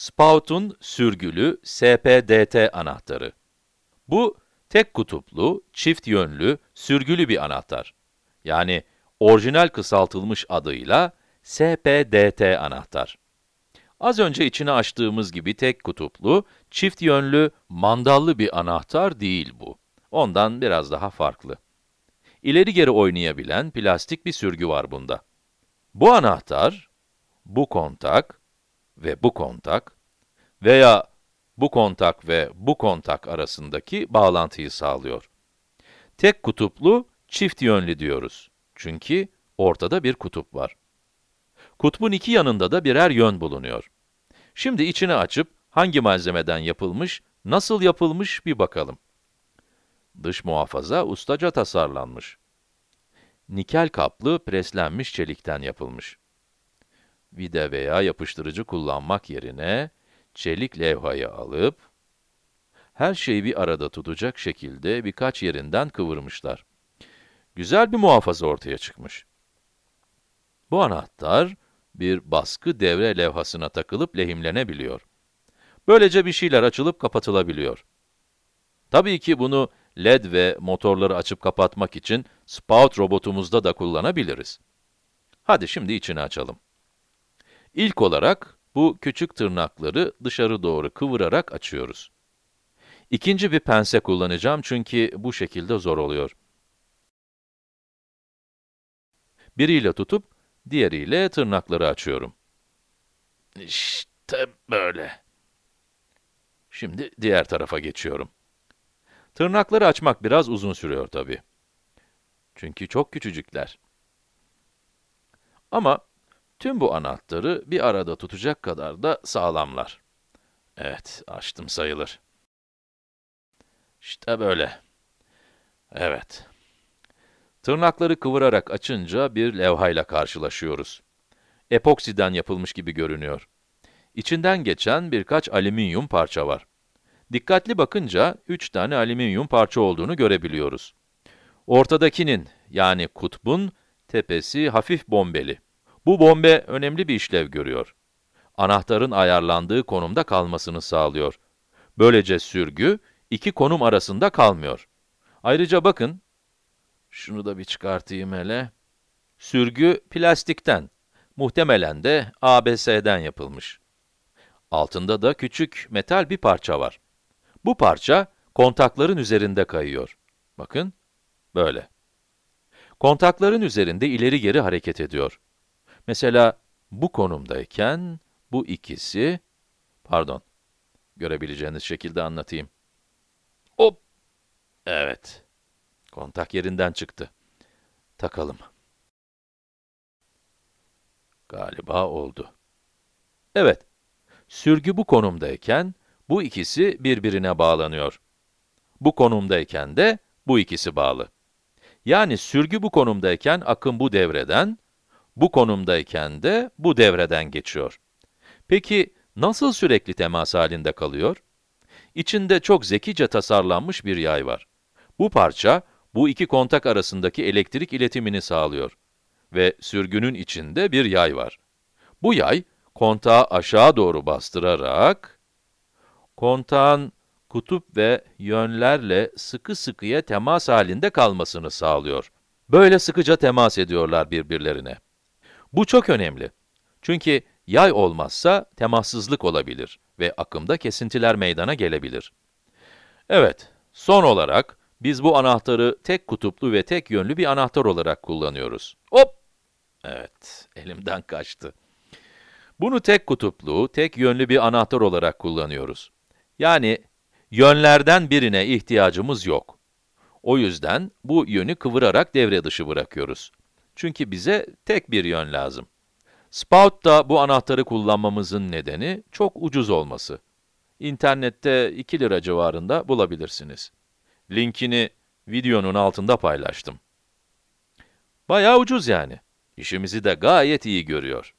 Spout'un sürgülü SPDT anahtarı. Bu, tek kutuplu, çift yönlü, sürgülü bir anahtar. Yani orijinal kısaltılmış adıyla SPDT anahtar. Az önce içini açtığımız gibi tek kutuplu, çift yönlü, mandallı bir anahtar değil bu. Ondan biraz daha farklı. İleri geri oynayabilen plastik bir sürgü var bunda. Bu anahtar, bu kontak ve bu kontak veya bu kontak ve bu kontak arasındaki bağlantıyı sağlıyor. Tek kutuplu, çift yönlü diyoruz. Çünkü ortada bir kutup var. Kutbun iki yanında da birer yön bulunuyor. Şimdi içini açıp hangi malzemeden yapılmış, nasıl yapılmış bir bakalım. Dış muhafaza ustaca tasarlanmış. Nikel kaplı preslenmiş çelikten yapılmış. Vida veya yapıştırıcı kullanmak yerine çelik levhayı alıp her şeyi bir arada tutacak şekilde birkaç yerinden kıvırmışlar. Güzel bir muhafaza ortaya çıkmış. Bu anahtar bir baskı devre levhasına takılıp lehimlenebiliyor. Böylece bir şeyler açılıp kapatılabiliyor. Tabii ki bunu led ve motorları açıp kapatmak için spout robotumuzda da kullanabiliriz. Hadi şimdi içini açalım. İlk olarak bu küçük tırnakları dışarı doğru kıvırarak açıyoruz. İkinci bir pense kullanacağım çünkü bu şekilde zor oluyor. Biriyle tutup, diğeriyle tırnakları açıyorum. İşte böyle. Şimdi diğer tarafa geçiyorum. Tırnakları açmak biraz uzun sürüyor tabii. Çünkü çok küçücükler. Ama tüm bu anahtarı bir arada tutacak kadar da sağlamlar. Evet, açtım sayılır. İşte böyle. Evet. Tırnakları kıvırarak açınca bir levhayla karşılaşıyoruz. Epoksiden yapılmış gibi görünüyor. İçinden geçen birkaç alüminyum parça var. Dikkatli bakınca, üç tane alüminyum parça olduğunu görebiliyoruz. Ortadakinin, yani kutbun, tepesi hafif bombeli. Bu bombe önemli bir işlev görüyor. Anahtarın ayarlandığı konumda kalmasını sağlıyor. Böylece sürgü, iki konum arasında kalmıyor. Ayrıca bakın, şunu da bir çıkartayım hele. Sürgü plastikten, muhtemelen de ABS'den yapılmış. Altında da küçük metal bir parça var. Bu parça, kontakların üzerinde kayıyor. Bakın, böyle. Kontakların üzerinde ileri geri hareket ediyor. Mesela, bu konumdayken, bu ikisi, pardon, görebileceğiniz şekilde anlatayım. Hop! Evet. Kontak yerinden çıktı. Takalım. Galiba oldu. Evet, sürgü bu konumdayken, bu ikisi birbirine bağlanıyor. Bu konumdayken de bu ikisi bağlı. Yani sürgü bu konumdayken akım bu devreden, bu konumdayken de bu devreden geçiyor. Peki, nasıl sürekli temas halinde kalıyor? İçinde çok zekice tasarlanmış bir yay var. Bu parça, bu iki kontak arasındaki elektrik iletimini sağlıyor. Ve sürgünün içinde bir yay var. Bu yay, kontağı aşağı doğru bastırarak, kontağın kutup ve yönlerle sıkı sıkıya temas halinde kalmasını sağlıyor. Böyle sıkıca temas ediyorlar birbirlerine. Bu çok önemli. Çünkü yay olmazsa temassızlık olabilir ve akımda kesintiler meydana gelebilir. Evet, son olarak biz bu anahtarı tek kutuplu ve tek yönlü bir anahtar olarak kullanıyoruz. Hop! Evet, elimden kaçtı. Bunu tek kutuplu, tek yönlü bir anahtar olarak kullanıyoruz. Yani yönlerden birine ihtiyacımız yok. O yüzden bu yönü kıvırarak devre dışı bırakıyoruz. Çünkü bize tek bir yön lazım. Spout'ta bu anahtarı kullanmamızın nedeni çok ucuz olması. İnternette 2 lira civarında bulabilirsiniz. Linkini videonun altında paylaştım. Bayağı ucuz yani. İşimizi de gayet iyi görüyor.